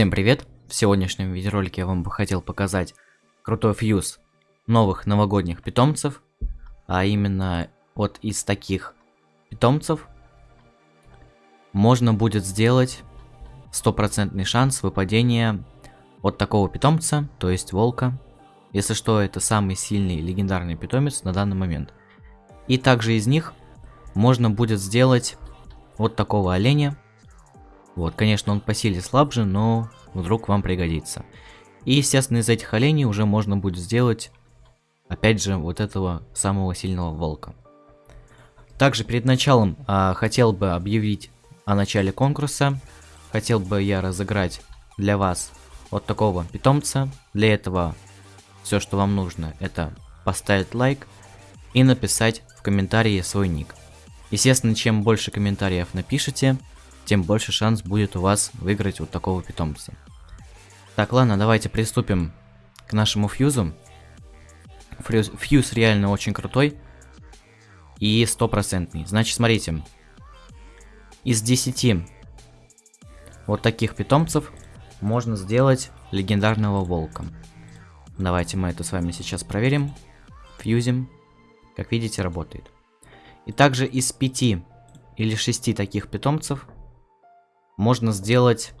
Всем привет! В сегодняшнем видеоролике я вам бы хотел показать крутой фьюз новых новогодних питомцев, а именно вот из таких питомцев можно будет сделать стопроцентный шанс выпадения от такого питомца, то есть волка. Если что, это самый сильный легендарный питомец на данный момент. И также из них можно будет сделать вот такого оленя, вот, конечно, он по силе слабже, но вдруг вам пригодится. И, естественно, из этих оленей уже можно будет сделать, опять же, вот этого самого сильного волка. Также перед началом а, хотел бы объявить о начале конкурса. Хотел бы я разыграть для вас вот такого питомца. Для этого все, что вам нужно, это поставить лайк и написать в комментарии свой ник. Естественно, чем больше комментариев напишите, тем больше шанс будет у вас выиграть вот такого питомца. Так, ладно, давайте приступим к нашему фьюзу. Фьюз, фьюз реально очень крутой и стопроцентный. Значит, смотрите, из 10 вот таких питомцев можно сделать легендарного волка. Давайте мы это с вами сейчас проверим, фьюзим. Как видите, работает. И также из 5 или 6 таких питомцев можно сделать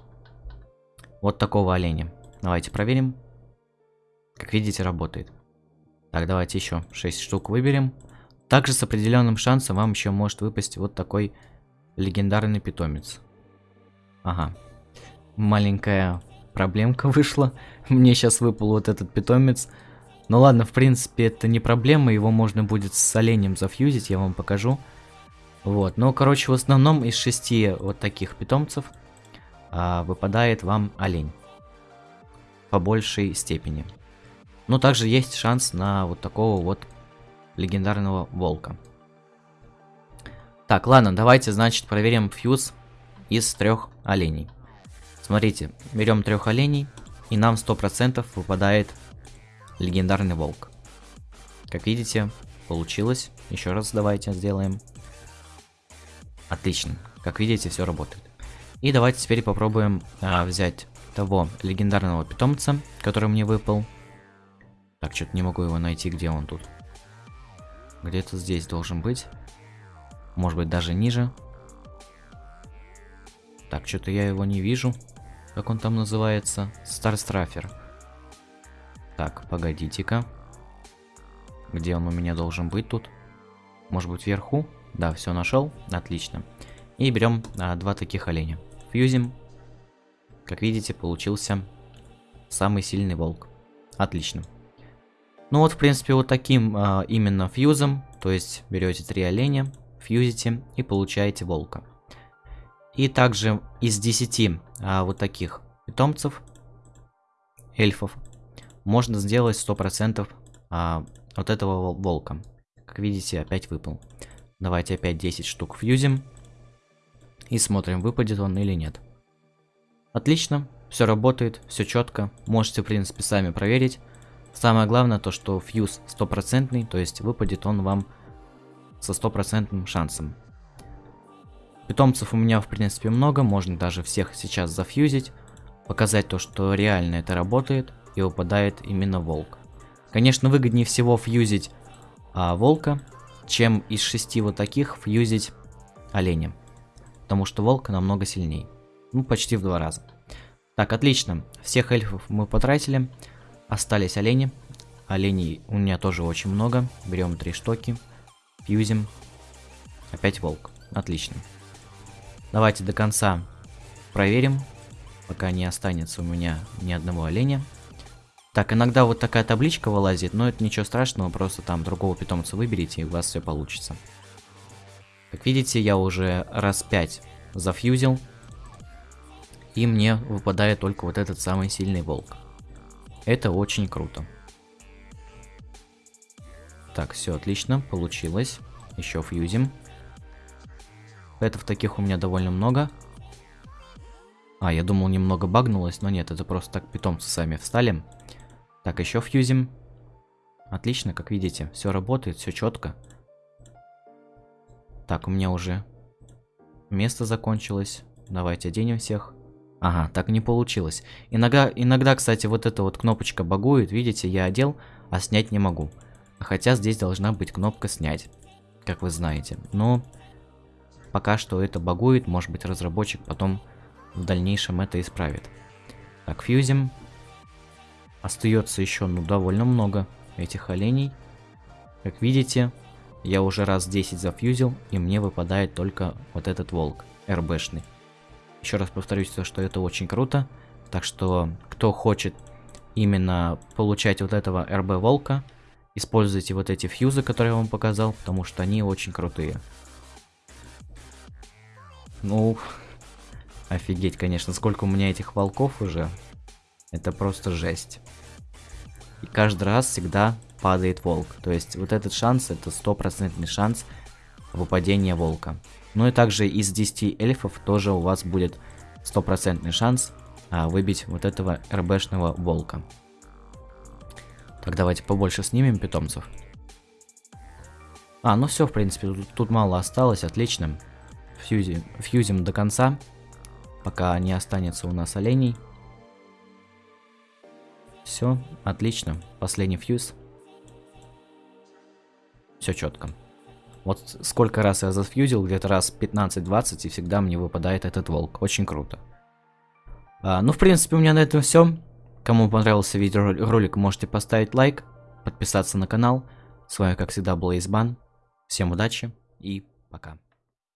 вот такого оленя. Давайте проверим. Как видите, работает. Так, давайте еще 6 штук выберем. Также с определенным шансом вам еще может выпасть вот такой легендарный питомец. Ага. Маленькая проблемка вышла. Мне сейчас выпал вот этот питомец. Ну ладно, в принципе, это не проблема. Его можно будет с оленем зафьюзить, я вам покажу. Вот, ну, короче, в основном из шести вот таких питомцев а, выпадает вам олень. По большей степени. Но также есть шанс на вот такого вот легендарного волка. Так, ладно, давайте, значит, проверим фьюз из трех оленей. Смотрите, берем трех оленей, и нам 100% выпадает легендарный волк. Как видите, получилось. Еще раз давайте сделаем. Отлично. Как видите, все работает. И давайте теперь попробуем а, взять того легендарного питомца, который мне выпал. Так, что-то не могу его найти, где он тут. Где-то здесь должен быть. Может быть, даже ниже. Так, что-то я его не вижу. Как он там называется? Старстрафер. Так, погодите-ка. Где он у меня должен быть тут? Может быть, вверху? Да, все нашел. Отлично. И берем а, два таких оленя. Фьюзим. Как видите, получился самый сильный волк. Отлично. Ну вот, в принципе, вот таким а, именно фьюзом, то есть берете три оленя, фьюзите и получаете волка. И также из 10 а, вот таких питомцев, эльфов, можно сделать 100% а, вот этого волка. Как видите, опять выпал. Давайте опять 10 штук фьюзим. И смотрим, выпадет он или нет. Отлично, все работает, все четко. Можете, в принципе, сами проверить. Самое главное то, что фьюз стопроцентный, то есть выпадет он вам со стопроцентным шансом. Питомцев у меня, в принципе, много, можно даже всех сейчас зафьюзить. Показать то, что реально это работает и выпадает именно волк. Конечно, выгоднее всего фьюзить а, волка, чем из шести вот таких фьюзить оленя. Потому что волк намного сильнее. Ну, почти в два раза. Так, отлично. Всех эльфов мы потратили. Остались олени. Оленей у меня тоже очень много. Берем три штуки. Фьюзим. Опять волк. Отлично. Давайте до конца проверим. Пока не останется у меня ни одного оленя. Так, иногда вот такая табличка вылазит, но это ничего страшного, просто там другого питомца выберите, и у вас все получится. Как видите, я уже раз 5 зафьюзил, и мне выпадает только вот этот самый сильный волк. Это очень круто. Так, все отлично, получилось. Еще фьюзим. Это в таких у меня довольно много. А, я думал немного багнулось, но нет, это просто так питомцы сами встали. Так, еще фьюзим. Отлично, как видите, все работает, все четко. Так, у меня уже место закончилось. Давайте оденем всех. Ага, так не получилось. Иногда, иногда, кстати, вот эта вот кнопочка багует. Видите, я одел, а снять не могу. Хотя здесь должна быть кнопка снять, как вы знаете. Но пока что это багует. Может быть, разработчик потом в дальнейшем это исправит. Так, фьюзим. Остается еще, ну, довольно много этих оленей. Как видите, я уже раз 10 зафьюзил, и мне выпадает только вот этот волк, РБшный. Еще раз повторюсь, что это очень круто. Так что, кто хочет именно получать вот этого РБ волка, используйте вот эти фьюзы, которые я вам показал, потому что они очень крутые. Ну, офигеть, конечно, сколько у меня этих волков уже. Это просто жесть. И каждый раз всегда падает волк. То есть вот этот шанс, это стопроцентный шанс выпадения волка. Ну и также из 10 эльфов тоже у вас будет стопроцентный шанс а, выбить вот этого РБшного волка. Так, давайте побольше снимем питомцев. А, ну все, в принципе, тут, тут мало осталось, отлично. Фьюзи, фьюзим до конца, пока не останется у нас оленей. Все, отлично. Последний фьюз. Все четко. Вот сколько раз я зафьюзил, где-то раз 15-20, и всегда мне выпадает этот волк. Очень круто. А, ну, в принципе, у меня на этом все. Кому понравился видеоролик, можете поставить лайк, подписаться на канал. С вами, как всегда, был Избан. Всем удачи и пока.